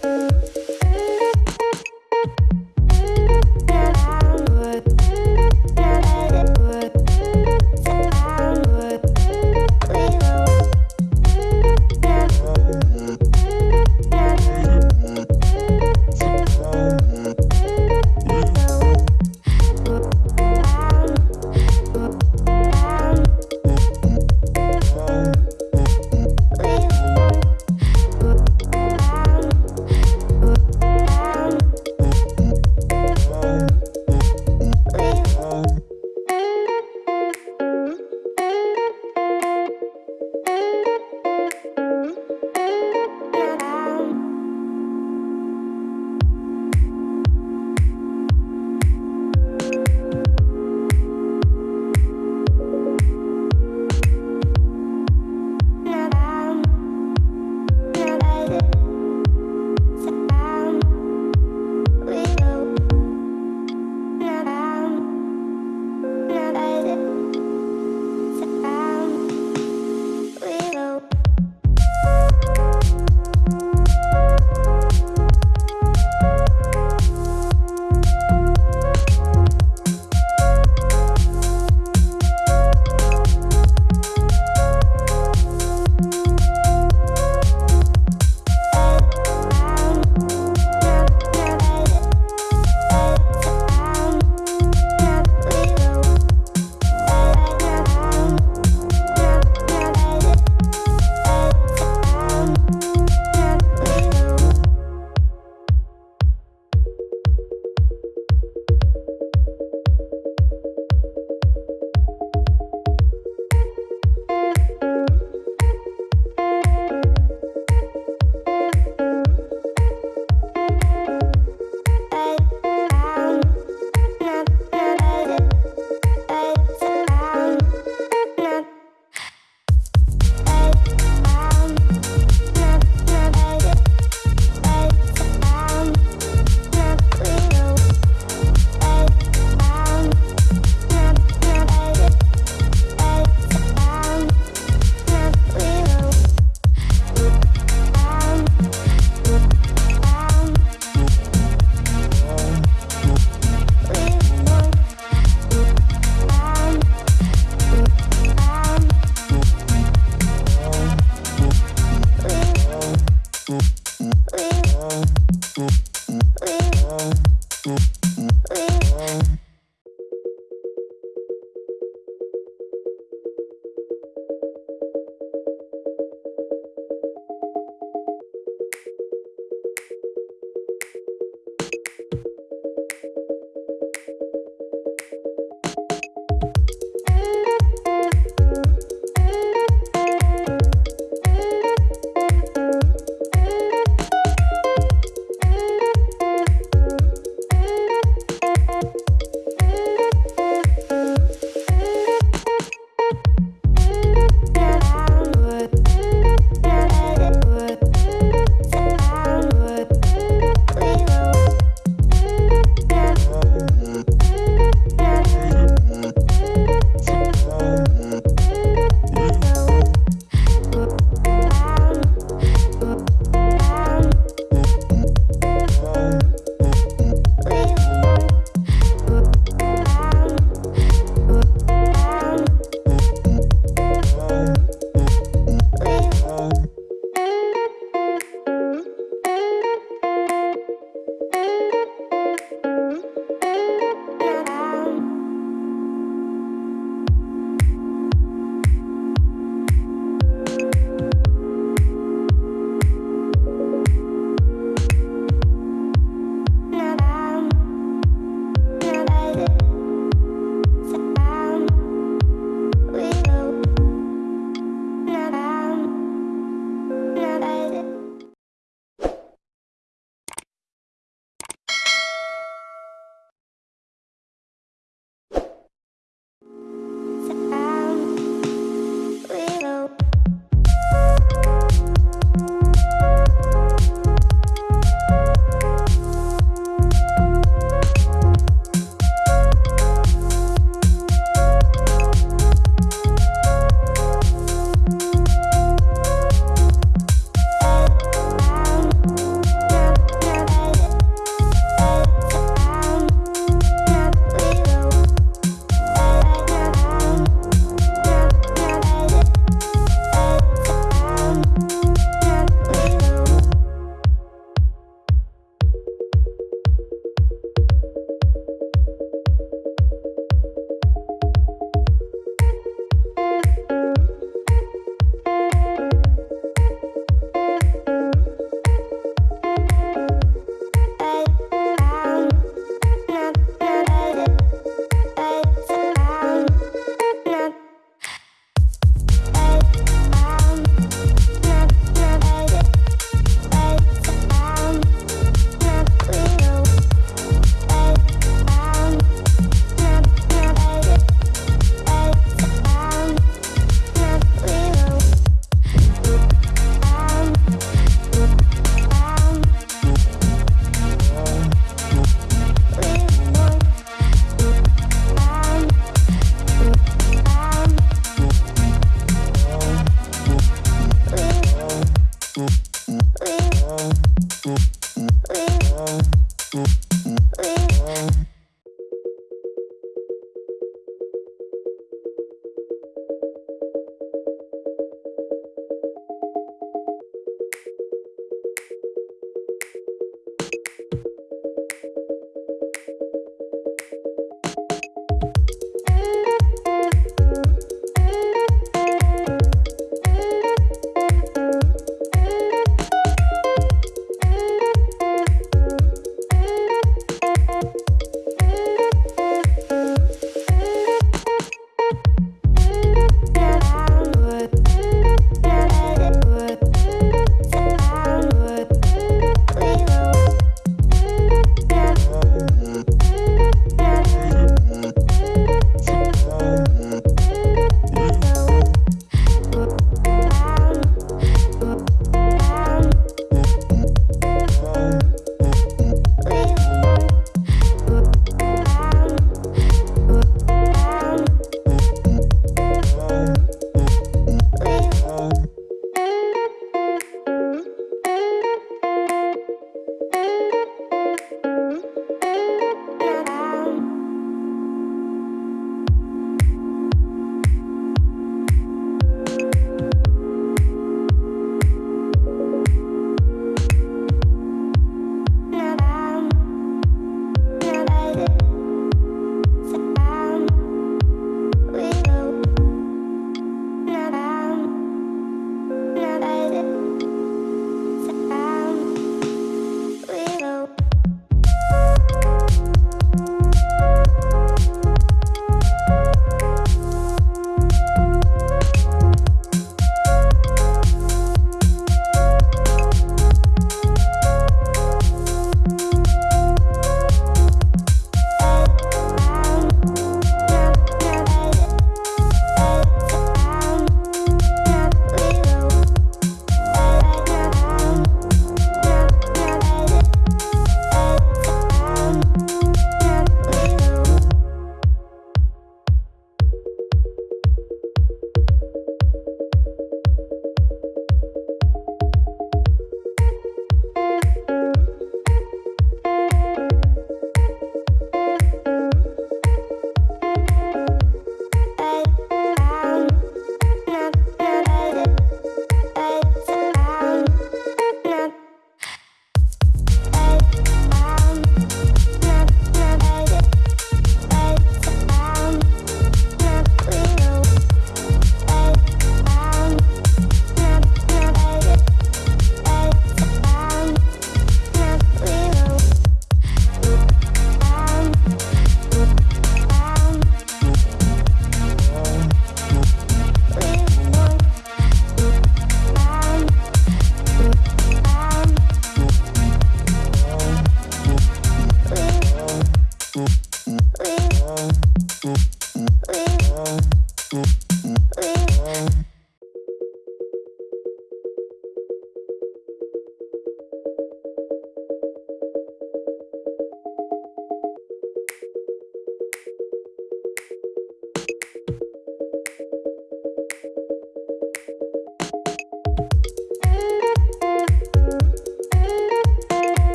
Música